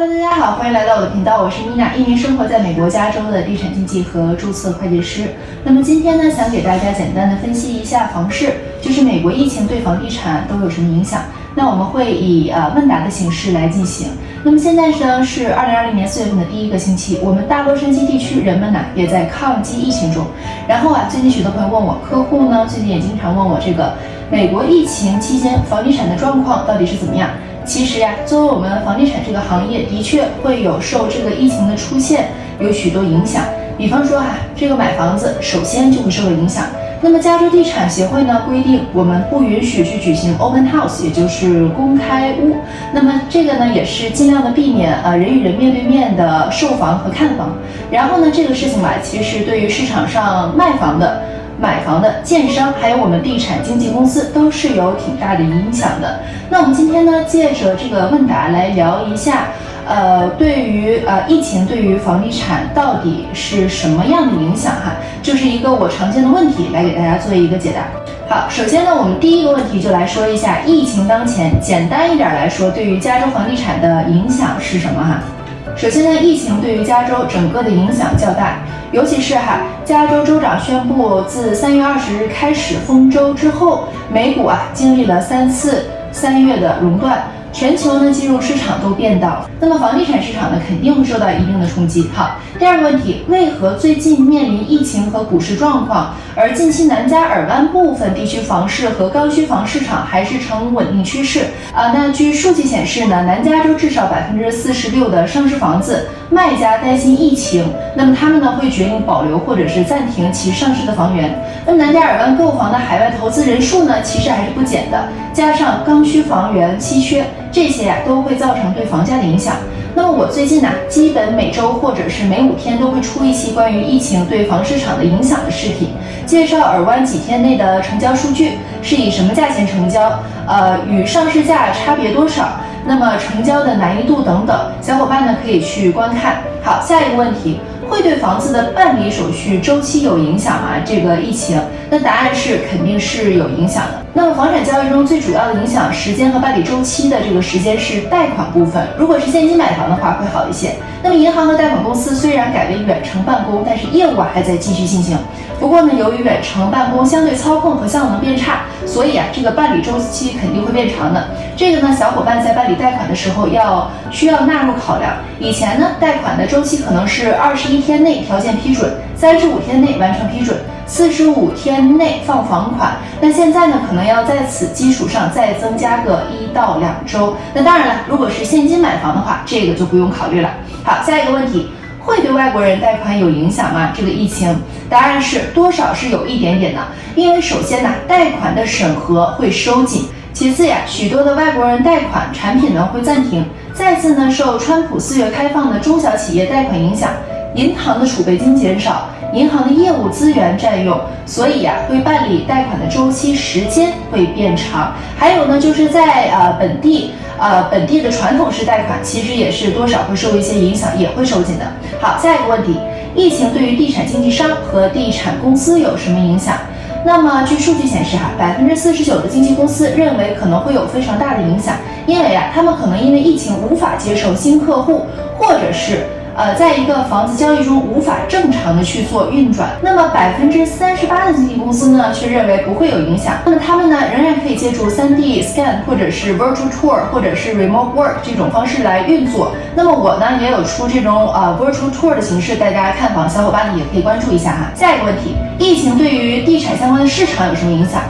Hello，大家好，欢迎来到我的频道，我是 Nina，一名生活在美国加州的地产经纪和注册会计师。那么今天呢，想给大家简单的分析一下房市，就是美国疫情对房地产都有什么影响。那我们会以呃问答的形式来进行。那么现在呢是二零二零年四月份的第一个星期，我们大洛杉矶地区人们呢也在抗击疫情中。然后啊，最近许多朋友问我，客户呢最近也经常问我这个美国疫情期间房地产的状况到底是怎么样。其实呀，作为我们房地产这个行业，的确会有受这个疫情的出现有许多影响。比方说哈，这个买房子首先就会受到影响。那么加州地产协会呢规定，我们不允许去举行 open house，也就是公开屋。那么这个呢也是尽量的避免呃人与人面对面的售房和看房。然后呢，这个事情吧，其实对于市场上卖房的。买房的建商，还有我们地产经纪公司，都是有挺大的影响的。那我们今天呢，借着这个问答来聊一下，呃，对于呃疫情对于房地产到底是什么样的影响哈？就是一个我常见的问题，来给大家做一个解答。好，首先呢，我们第一个问题就来说一下疫情当前，简单一点来说，对于加州房地产的影响是什么哈？首先呢，疫情对于加州整个的影响较大，尤其是哈，加州州长宣布自三月二十日开始封州之后，美股啊经历了三次三月的熔断。全球呢金融市场都变道，那么房地产市场呢肯定会受到一定的冲击。好，第二个问题，为何最近面临疫情和股市状况，而近期南加尔湾部分地区房市和刚需房市场还是呈稳定趋势？啊，那据数据显示呢，南加州至少百分之四十六的上市房子卖家担心疫情，那么他们呢会决定保留或者是暂停其上市的房源。那么南加尔湾购房的海外投资人数呢其实还是不减的，加上刚需房源稀缺。这些呀都会造成对房价的影响。那么我最近呢，基本每周或者是每五天都会出一期关于疫情对房市场的影响的视频，介绍尔湾几天内的成交数据是以什么价钱成交，呃，与上市价差别多少，那么成交的难易度等等，小伙伴呢可以去观看。好，下一个问题。会对房子的办理手续周期有影响吗？这个疫情，那答案是肯定是有影响的。那么房产交易中最主要的影响时间和办理周期的这个时间是贷款部分。如果是现金买房的话会好一些。那么银行和贷款公司虽然改为远程办公，但是业务还在继续进行。不过呢，由于远程办公相对操控和效能变差，所以啊这个办理周期肯定会变长的。这个呢，小伙伴在办理贷款的时候要需要纳入考量。以前呢，贷款的周期可能是二十一天内条件批准，三十五天内完成批准，四十五天内放房款。那现在呢，可能要在此基础上再增加个一到两周。那当然了，如果是现金买房的话，这个就不用考虑了。好，下一个问题，会对外国人贷款有影响吗？这个疫情，答案是多少是有一点点的。因为首先呢，贷款的审核会收紧。其次呀，许多的外国人贷款产品呢会暂停。再次呢，受川普四月开放的中小企业贷款影响，银行的储备金减少，银行的业务资源占用，所以呀，会办理贷款的周期时间会变长。还有呢，就是在呃本地呃本地的传统式贷款，其实也是多少会受一些影响，也会收紧的。好，下一个问题，疫情对于地产经纪商和地产公司有什么影响？那么，据数据显示，哈，百分之四十九的经纪公司认为可能会有非常大的影响，因为啊，他们可能因为疫情无法接受新客户，或者是。呃，在一个房子交易中无法正常的去做运转，那么百分之三十八的经纪公司呢，却认为不会有影响。那么他们呢，仍然可以借助 3D scan 或者是 virtual tour 或者是 remote work 这种方式来运作。那么我呢，也有出这种呃 virtual tour 的形式带大家看房，小伙伴呢也可以关注一下哈。下一个问题，疫情对于地产相关的市场有什么影响？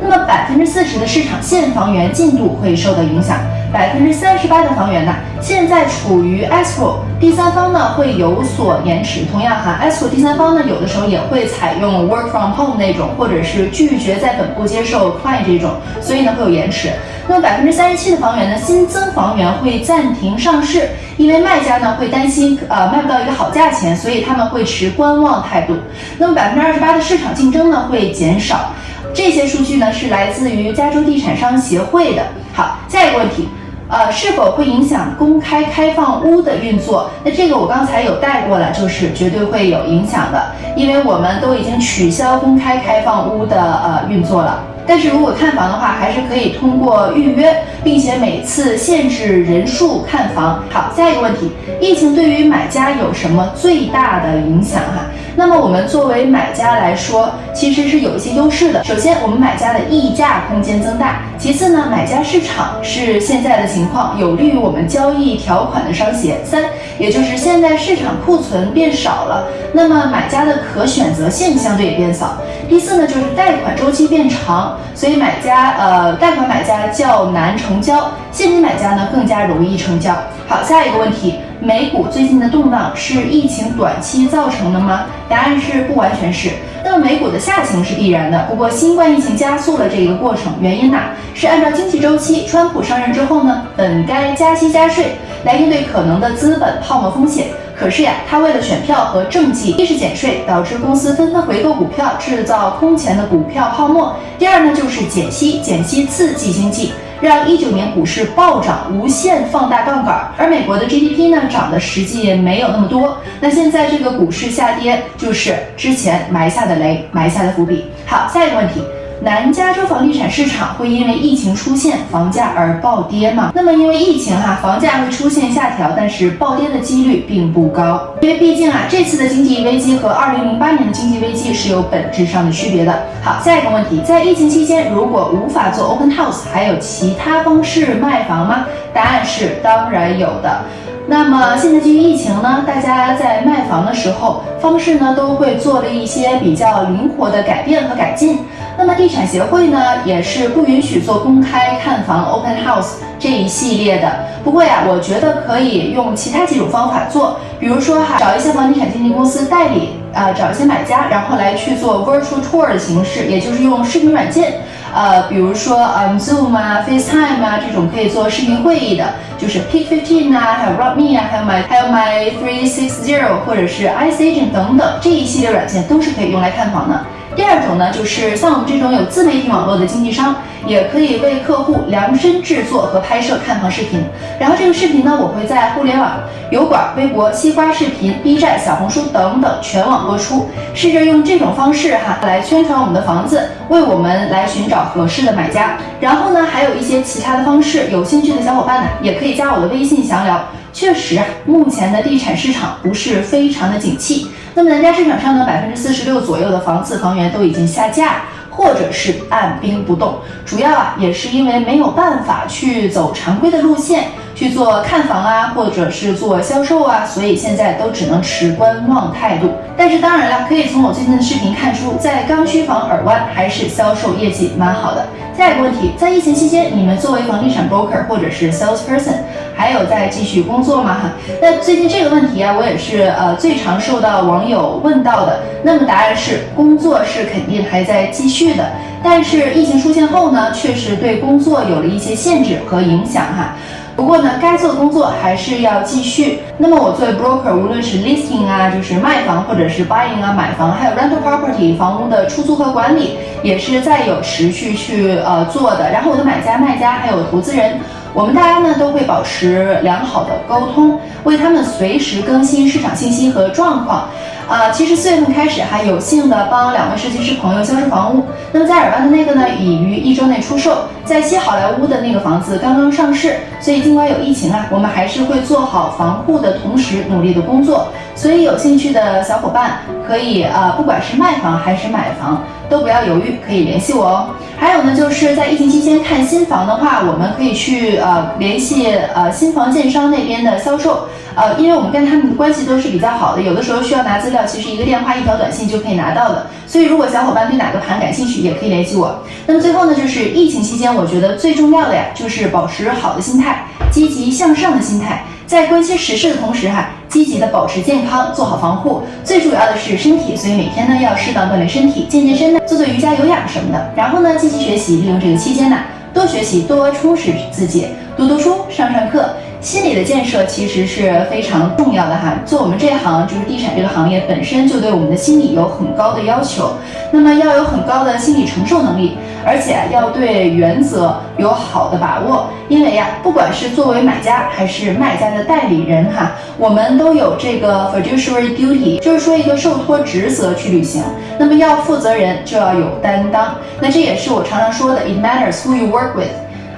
那么百分之四十的市场现房源进度会受到影响。百分之三十八的房源呢，现在处于 escrow，第三方呢会有所延迟。同样哈，escrow 第三方呢有的时候也会采用 work from home 那种，或者是拒绝在本部接受 client 这种，所以呢会有延迟。那么百分之三十七的房源呢，新增房源会暂停上市，因为卖家呢会担心呃卖不到一个好价钱，所以他们会持观望态度。那么百分之二十八的市场竞争呢会减少。这些数据呢是来自于加州地产商协会的。好，下一个问题。呃，是否会影响公开开放屋的运作？那这个我刚才有带过了，就是绝对会有影响的，因为我们都已经取消公开开放屋的呃运作了。但是如果看房的话，还是可以通过预约，并且每次限制人数看房。好，下一个问题，疫情对于买家有什么最大的影响哈？那么我们作为买家来说，其实是有一些优势的。首先，我们买家的溢价空间增大；其次呢，买家市场是现在的情况，有利于我们交易条款的商协。三，也就是现在市场库存变少了，那么买家的可选择性相对也变少。第四呢，就是贷款周期变长，所以买家呃，贷款买家较难成交，现金买家呢更加容易成交。好，下一个问题。美股最近的动荡是疫情短期造成的吗？答案是不完全是。那么美股的下行是必然的，不过新冠疫情加速了这个过程。原因呢是按照经济周期，川普上任之后呢，本该加息加税来应对可能的资本泡沫风险。可是呀，他为了选票和政绩，一是减税，导致公司纷纷回购股票，制造空前的股票泡沫；第二呢就是减息，减息刺激经济。让一九年股市暴涨，无限放大杠杆，而美国的 GDP 呢涨的实际没有那么多。那现在这个股市下跌，就是之前埋下的雷，埋下的伏笔。好，下一个问题。南加州房地产市场会因为疫情出现房价而暴跌吗？那么因为疫情哈，房价会出现下调，但是暴跌的几率并不高，因为毕竟啊，这次的经济危机和二零零八年的经济危机是有本质上的区别的。好，下一个问题，在疫情期间，如果无法做 open house，还有其他方式卖房吗？答案是当然有的。那么现在基于疫情呢，大家在卖房的时候方式呢都会做了一些比较灵活的改变和改进。那么地产协会呢也是不允许做公开看房 open house 这一系列的。不过呀，我觉得可以用其他几种方法做，比如说哈，找一些房地产经纪公司代理，呃，找一些买家，然后来去做 virtual tour 的形式，也就是用视频软件。呃，比如说嗯，Zoom 啊，FaceTime 啊，这种可以做视频会议的，就是 Pick Fifteen 啊，还有 Robme 啊，还有 My 还有 My Three Six Zero 或者是 Ice Agent 等等这一系列软件都是可以用来看房的。第二种呢，就是像我们这种有自媒体网络的经纪商，也可以为客户量身制作和拍摄看房视频。然后这个视频呢，我会在互联网、油管、微博、西瓜视频、B 站、小红书等等全网播出，试着用这种方式哈来宣传我们的房子，为我们来寻找合适的买家。然后呢，还有一些其他的方式，有兴趣的小伙伴呢，也可以加我的微信详聊。确实啊，目前的地产市场不是非常的景气。那么南加市场上呢，百分之四十六左右的房子房源都已经下架，或者是按兵不动。主要啊，也是因为没有办法去走常规的路线。去做看房啊，或者是做销售啊，所以现在都只能持观望态度。但是当然了，可以从我最近的视频看出，在刚需房耳湾还是销售业绩蛮好的。下一个问题，在疫情期间，你们作为房地产 broker 或者是 salesperson，还有在继续工作吗？哈，那最近这个问题啊，我也是呃最常受到网友问到的。那么答案是，工作是肯定还在继续的，但是疫情出现后呢，确实对工作有了一些限制和影响哈。不过呢，该做的工作还是要继续。那么我作为 broker，无论是 listing 啊，就是卖房，或者是 buying 啊，买房，还有 rental property 房屋的出租和管理，也是在有持续去呃做的。然后我的买家、卖家还有投资人，我们大家呢都会保持良好的沟通，为他们随时更新市场信息和状况。啊，其实四月份开始还有幸的帮两位设计师朋友销售房屋。那么在尔湾的那个呢，已于一周内出售。在西好莱坞的那个房子刚刚上市，所以尽管有疫情啊，我们还是会做好防护的同时努力的工作。所以有兴趣的小伙伴可以啊，不管是卖房还是买房，都不要犹豫，可以联系我哦。还有呢，就是在疫情期间看新房的话，我们可以去呃联系呃新房建商那边的销售。呃，因为我们跟他们的关系都是比较好的，有的时候需要拿资料，其实一个电话、一条短信就可以拿到的。所以，如果小伙伴对哪个盘感兴趣，也可以联系我。那么最后呢，就是疫情期间，我觉得最重要的呀，就是保持好的心态，积极向上的心态，在关心时事的同时哈，积极的保持健康，做好防护。最主要的是身体，所以每天呢要适当锻炼身体，健健身呢，做做瑜伽、有氧什么的。然后呢，积极学习，利用这个期间呢，多学习，多充实自己，读读书，上上课。心理的建设其实是非常重要的哈。做我们这行就是地产这个行业本身就对我们的心理有很高的要求，那么要有很高的心理承受能力，而且要对原则有好的把握。因为呀，不管是作为买家还是卖家的代理人哈，我们都有这个 fiduciary duty，就是说一个受托职责去履行。那么要负责人就要有担当，那这也是我常常说的，it matters who you work with。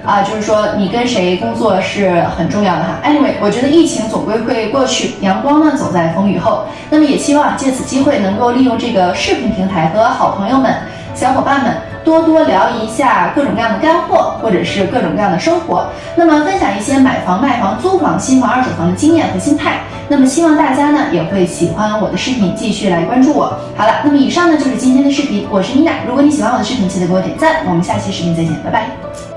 啊，就是说你跟谁工作是很重要的哈。Anyway，我觉得疫情总归会过去，阳光呢总在风雨后。那么也希望借此机会能够利用这个视频平台和好朋友们、小伙伴们多多聊一下各种各样的干货，或者是各种各样的生活。那么分享一些买房、卖房、租房、新房、二手房的经验和心态。那么希望大家呢也会喜欢我的视频，继续来关注我。好了，那么以上呢就是今天的视频，我是妮娜。如果你喜欢我的视频，记得给我点赞。我们下期视频再见，拜拜。